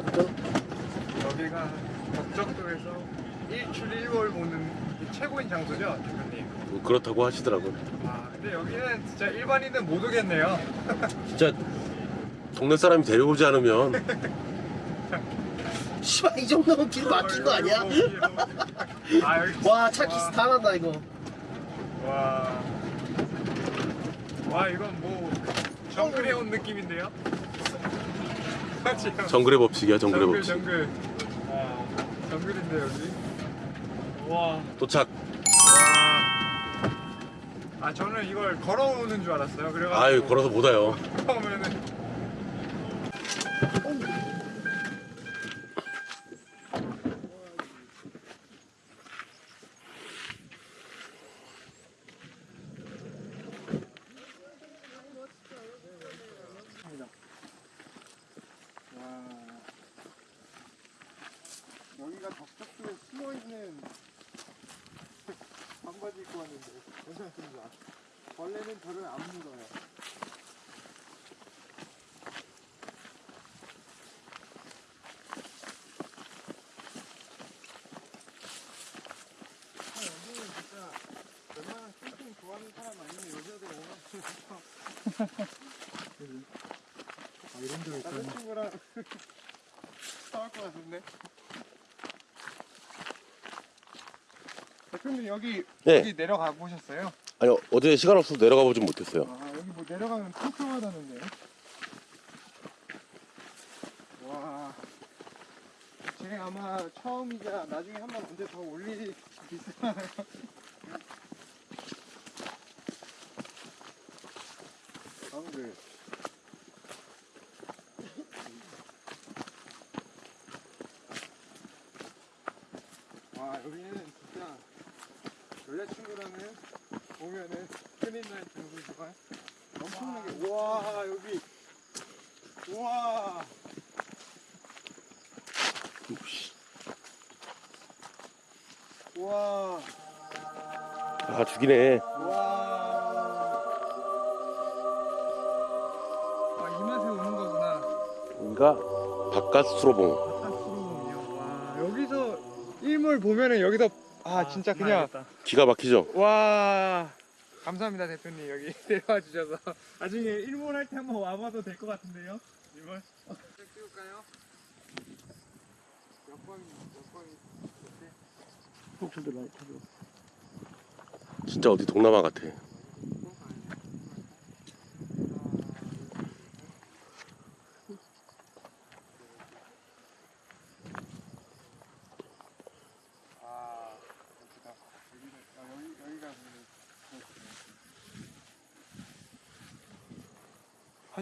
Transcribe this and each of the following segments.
괜찮아 여기가 덕적도에서 일출 일몰 보는 최고인 장소죠, 대표님. 뭐 그렇다고 하시더라고요 아, 근데 여기는 진짜 일반인은 못 오겠네요. 진짜 동네 사람이 데려오지 않으면 씨발 이 정도면 길 막힌 거 아니야? 아, 여기 와 차 기스 다 난다 이거 와. 와, 이건 뭐 정글에 온 느낌인데요? 정글의 법칙이야 정글의 정글, 법칙 정글. 와, 정글인데 여기. 와. 도착 와. 아, 저는 이걸 걸어오는 줄 알았어요. 그래가지고 아유 걸어서 못 와요 처음에는 여기가 덕적도에 숨어있는 반바지 입고 왔는데 괜찮습니다. 원래는 저를 안 물어요. 아, 여기는 진짜 웬만한 캠핑 좋아하는 사람 아니면 여자들 오면 아 이런 데가 있구나 남자친구랑 싸울 것 같은데 대표님 여기 네. 여기 내려가 보셨어요? 아니 어제 시간 없어서 내려가 보진 못했어요 아 여기 뭐 내려가면 촘촘하다는데 와제 아마 처음이자 나중에 한번 언제 더 올릴 수 있어요 방금 와 여기는 진짜 여자친구라는 오면은 큰일 날 장소지만 엄청나게. 우와 여기. 우와. 우와. 아 죽이네. 우와. 아 이 맛에 오는 거구나. 여기가 바깥 수로봉 바깥으로군요 와 여기서 일몰 보면은 여기서 아 진짜 그냥 기가 막히죠? 와 감사합니다 대표님. 여기 데려와 주셔서. 나중에 일몰 할때 한번 와봐도 될 것 같은데요? 일몰 찍을까요? 몇 번, 몇 번이 폭주들 많이 타죠 진짜 어디 동남아 같아 아, 여기다. 여기는, 아, 여기, 여기가 근데 그렇구나.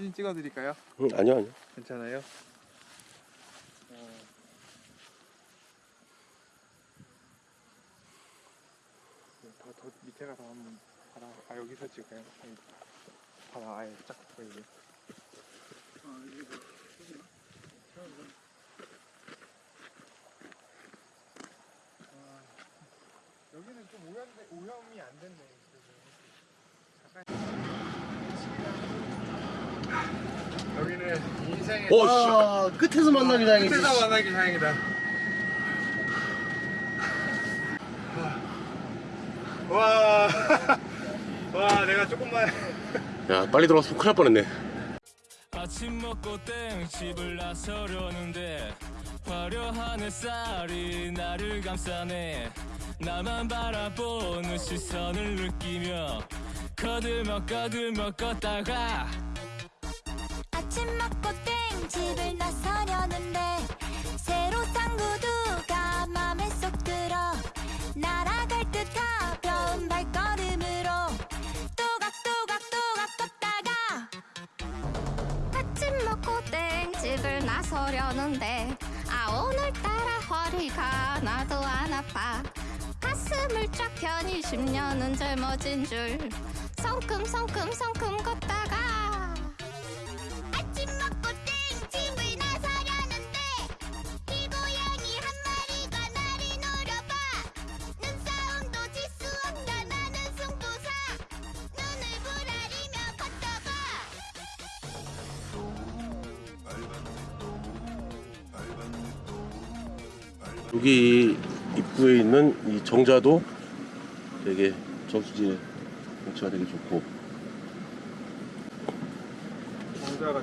사진 찍어드릴까요? 응, 아니요 아니요 괜찮아요? 어. 네, 더, 더 밑에 가서 한번 바라, 아 여기서 찍어요? 여기. 바다 아예 쫙 보이게 아 여기 여기는 좀 오염이 안 됐네 그래도. 인생의 어, 씨. 아 끝에서 만나기 다행이지 끝에서 만나기 다행이다. 와, 와, 내가 조금만. 야 빨리 들어갔으면 큰일 날 뻔했네 아침 먹고 땡 집을 나서려는데 화려한 햇살이 나를 감싸네 나만 바라보는 시선을 느끼며 거들먹 거들먹 걷다가 집을 나서려는데 새로 산 구두가 맘에 쏙 들어 날아갈 듯 가벼운 발걸음으로 또각또각또각 걷다가 아침 먹고 땡 집을 나서려는데 아 오늘따라 허리가 나도 안 아파. 가슴을 쫙 펴니 10년은 젊어진 줄 성큼성큼성큼 걷다 여기 입구에 있는 이 정자도 되게 저수지 경치가 되게 좋고. 정자가